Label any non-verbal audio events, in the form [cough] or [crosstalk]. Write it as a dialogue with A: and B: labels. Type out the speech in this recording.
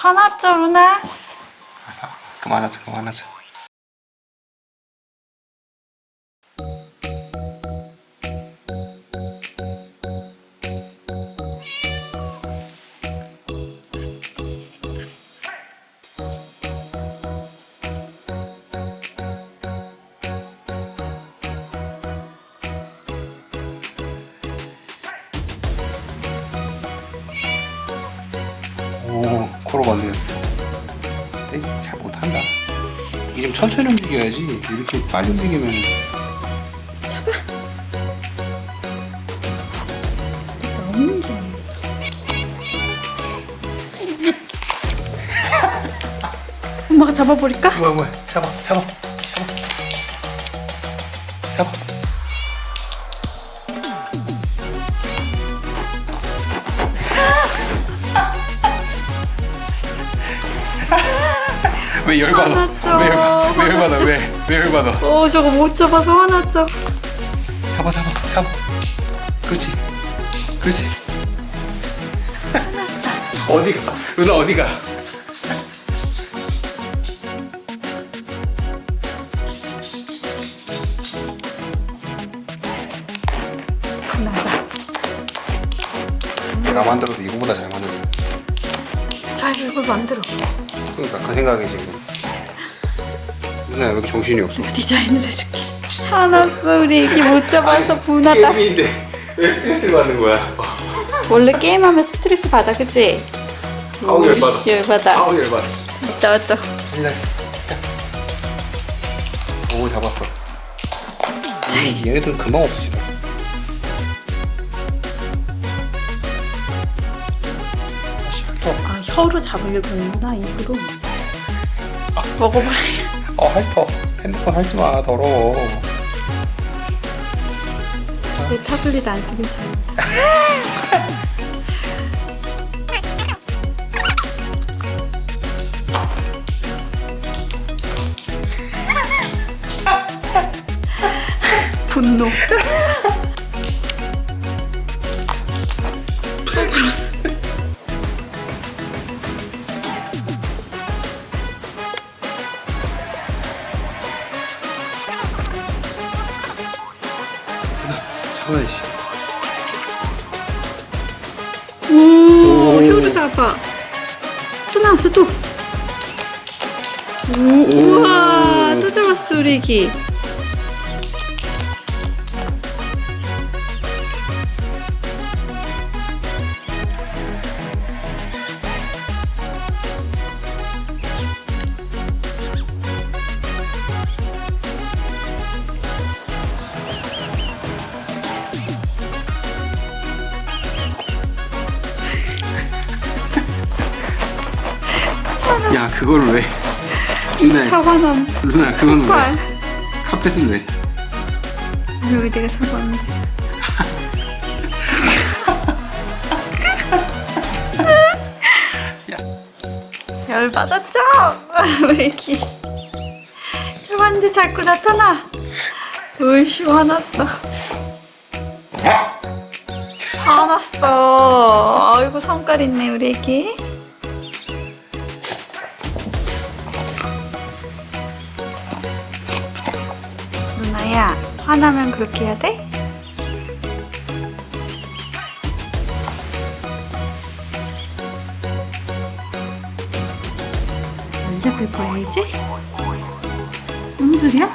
A: 화났죠 루나?
B: 알았어, 알았어. 그만하자 그만하자 오 코로 만들었어. 근데 잘 못한다. 이게 좀 천천히 움직여야지. 이렇게 빨리 움직이면.
A: 너무 좋아 엄마가 잡아버릴까?
B: 뭐야 뭐야. 잡아 잡아. 잡아. 잡아 [laughs] 왜 열받아. 왜, 열, 왜 열받아? 왜, 왜 열받아?
A: 오 저거 못 잡아서 화났죠.
B: 잡아 잡아 잡아. 그렇지. 그렇지.
A: 화났어.
B: 어디가? 누나 어디가?
A: 나가.
B: 내가 만들어도 이거보다 잘 만들어
A: 잘 이걸 만들어.
B: 그러니까 그 생각이 지금. 누나 왜 이렇게 정신이 없어.
A: 디자인을 해줄게. 화났어 우리 애기 못 잡아서 분하다.
B: 게임인데 왜 스트레스 받는 거야?
A: 원래 게임하면 스트레스 받아 그치?
B: 아우, 열받아. 아우 열받아.
A: 다시 나왔죠?
B: 일단 오 잡았어. 이 얘네들은 금방 없어지네. 샬터
A: 아 혀로 잡으려고 하는구나. 입으로 먹어버려
B: 어 핥어 핸드폰 핥지마 더러워.
A: 내 타블릿 안 쓰긴 잘 [laughs] 분노.
B: 잡아야지 [laughs]
A: 오, 혀로 잡아. 또 나왔어, 또. 오, 우와, 또 잡았
B: 야 그걸 왜 누나
A: 사과남.
B: 누나 그건 왜
A: 발.
B: 카펫은 왜
A: 여기 내가 사과하는데.
B: 야.
A: 열받았죠? [laughs] 우리 애기. 잡았는데 자꾸 나타나. 으이씨, 화났어. 화났어. 아이고, 성깔 있네, 우리 애기. 누나야, 화나면 그렇게 해야 돼? 거야, 이제? 무슨 소리야?